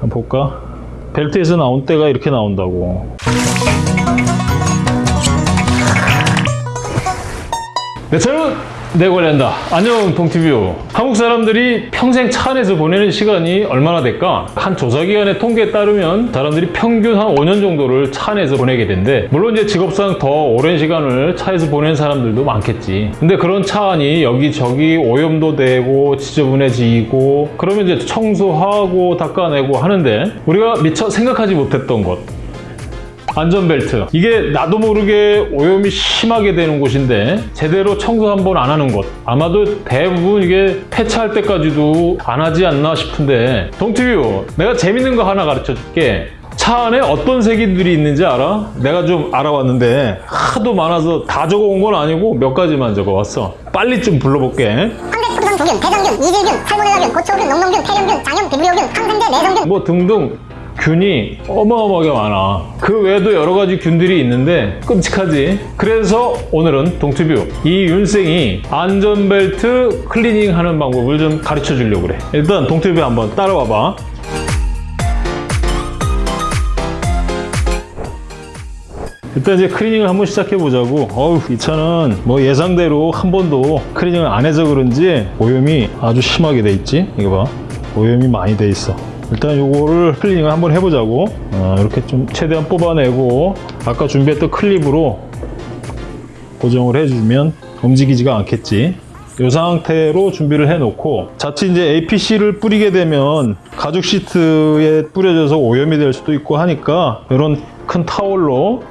한번 볼까? 벨트에서 나온 때가 이렇게 나온다고. 네, 저는 내 관련다. 안녕 동티뷰. 한국 사람들이 평생 차 안에서 보내는 시간이 얼마나 될까? 한 조사기관의 통계에 따르면 사람들이 평균 한 5년 정도를 차 안에서 보내게 된대. 물론 이제 직업상 더 오랜 시간을 차에서 보내는 사람들도 많겠지. 근데 그런 차 안이 여기저기 오염도 되고 지저분해지고 그러면 이제 청소하고 닦아내고 하는데 우리가 미처 생각하지 못했던 것 안전벨트. 이게 나도 모르게 오염이 심하게 되는 곳인데 제대로 청소 한번 안 하는 곳. 아마도 대부분 이게 폐차할 때까지도 안 하지 않나 싶은데. 동티뷰 내가 재밌는 거 하나 가르쳐 줄게. 차 안에 어떤 세균들이 있는지 알아? 내가 좀 알아왔는데 하도 많아서 다 적어온 건 아니고 몇 가지만 적어왔어. 빨리 좀 불러볼게. 황대 토성 균 대장균, 이질균, 살모넬라균, 고초균, 농농균, 폐렴균, 장염, 비브리오균, 항생제, 내성균. 뭐 등등 균이 어마어마하게 많아. 그 외에도 여러 가지 균들이 있는데 끔찍하지. 그래서 오늘은 동투뷰. 이 윤생이 안전벨트 클리닝 하는 방법을 좀 가르쳐 주려고 그래. 일단 동투뷰 한번 따라와 봐. 일단 이제 클리닝을 한번 시작해 보자고. 어우 이 차는 뭐 예상대로 한 번도 클리닝을 안 해서 그런지 오염이 아주 심하게 돼 있지? 이거 봐. 오염이 많이 돼 있어 일단 요거를 클리닝을 한번 해보자고. 어, 이렇게 좀 최대한 뽑아내고 아까 준비했던 클립으로 고정을 해주면 움직이지가 않겠지. 이 상태로 준비를 해놓고 자칫 이제 APC를 뿌리게 되면 가죽 시트에 뿌려져서 오염이 될 수도 있고 하니까 이런 큰 타월로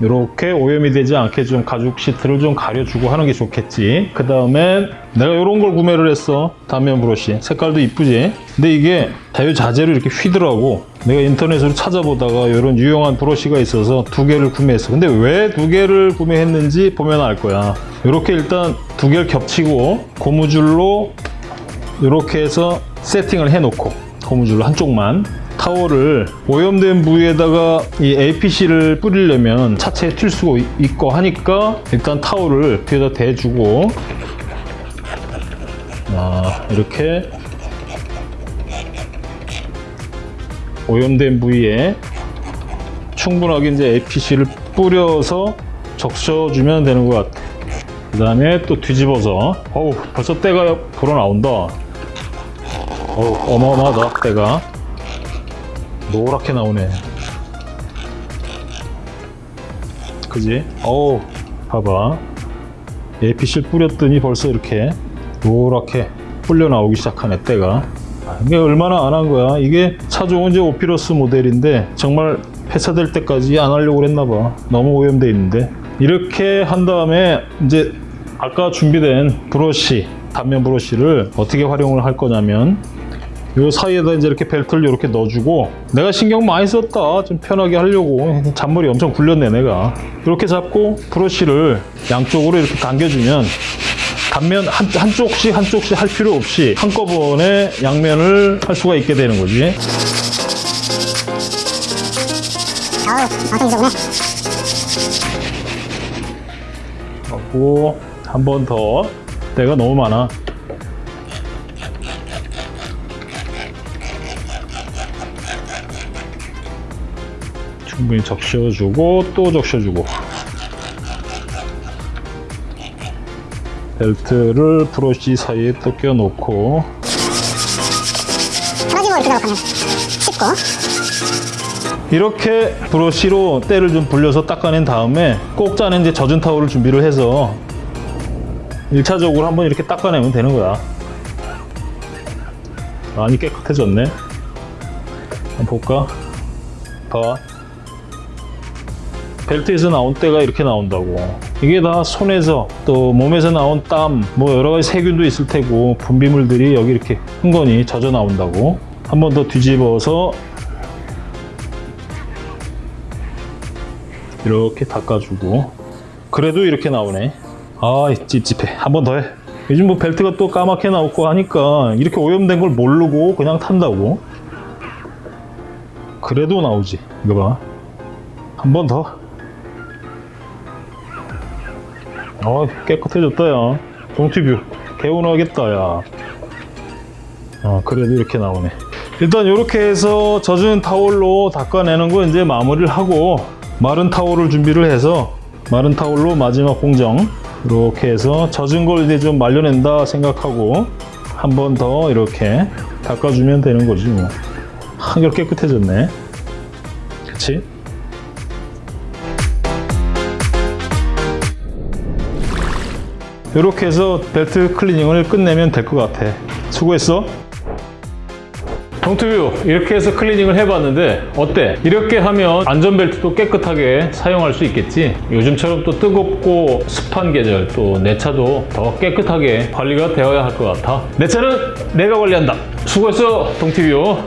이렇게 오염이 되지 않게 좀 가죽 시트를 좀 가려주고 하는 게 좋겠지. 그 다음에 내가 이런 걸 구매를 했어. 단면 브러쉬. 색깔도 이쁘지? 근데 이게 자유자재로 이렇게 휘더라고. 내가 인터넷으로 찾아보다가 이런 유용한 브러쉬가 있어서 두 개를 구매했어. 근데 왜 두 개를 구매했는지 보면 알 거야. 이렇게 일단 두 개를 겹치고 고무줄로 이렇게 해서 세팅을 해놓고 고무줄로 한쪽만 타월을 오염된 부위에다가 이 APC를 뿌리려면 차체에 튈 수가 있고 하니까 일단 타월을 뒤에다 대주고 아, 이렇게 오염된 부위에 충분하게 이제 APC를 뿌려서 적셔주면 되는 것 같아. 그 다음에 또 뒤집어서 어우 벌써 때가 불어 나온다. 어우 어마어마하다 때가. 노랗게 나오네. 그지? 어우 봐봐. APC를 뿌렸더니 벌써 이렇게 노랗게 불려 나오기 시작하네 때가. 아, 이게 얼마나 안 한 거야? 이게 차종은 이제 오피러스 모델인데 정말 폐차될 때까지 안 하려고 그랬나 봐. 너무 오염돼 있는데. 이렇게 한 다음에 이제 아까 준비된 브러쉬 단면 브러쉬를 어떻게 활용을 할 거냐면 요 사이에다 이제 이렇게 벨트를 이렇게 넣어주고 내가 신경 많이 썼다. 좀 편하게 하려고. 잔머리 엄청 굴렸네 내가. 이렇게 잡고 브러쉬를 양쪽으로 이렇게 당겨주면 단면 한, 한쪽씩 한쪽씩 할 필요 없이 한꺼번에 양면을 할 수가 있게 되는 거지. 엄청 지저분해 하고 한 번 더. 때가 너무 많아 충분히 적셔주고 또 적셔주고. 벨트를 브러쉬 사이에 또 껴놓고. 이렇게 작업하면 쉽고. 이렇게 브러쉬로 때를 좀 불려서 닦아낸 다음에 꼭 짜낸 이제 젖은 타올을 준비를 해서 1차적으로 한번 이렇게 닦아내면 되는 거야. 많이 깨끗해졌네. 한번 볼까? 봐 벨트에서 나온 때가 이렇게 나온다고. 이게 다 손에서 또 몸에서 나온 땀 뭐 여러 가지 세균도 있을 테고 분비물들이 여기 이렇게 흥건히 젖어 나온다고. 한 번 더 뒤집어서 이렇게 닦아주고. 그래도 이렇게 나오네. 아 찝찝해. 한 번 더 해. 요즘 뭐 벨트가 또 까맣게 나오고 하니까 이렇게 오염된 걸 모르고 그냥 탄다고. 그래도 나오지. 이거 봐 한 번 더 어 깨끗해졌다 야. 동티뷰 개운하겠다 야. 어, 그래도 이렇게 나오네. 일단 이렇게 해서 젖은 타올로 닦아내는 거 이제 마무리를 하고 마른 타올을 준비를 해서 마른 타올로 마지막 공정 이렇게 해서 젖은 걸 이제 좀 말려낸다 생각하고 한 번 더 이렇게 닦아주면 되는 거지 뭐. 한결 깨끗해졌네 이렇게 해서 벨트 클리닝을 끝내면 될 것 같아. 수고했어. 동투뷰 이렇게 해서 클리닝을 해봤는데 어때? 이렇게 하면 안전벨트도 깨끗하게 사용할 수 있겠지? 요즘처럼 또 뜨겁고 습한 계절 또 내 차도 더 깨끗하게 관리가 되어야 할 것 같아. 내 차는 내가 관리한다. 수고했어 동티뷰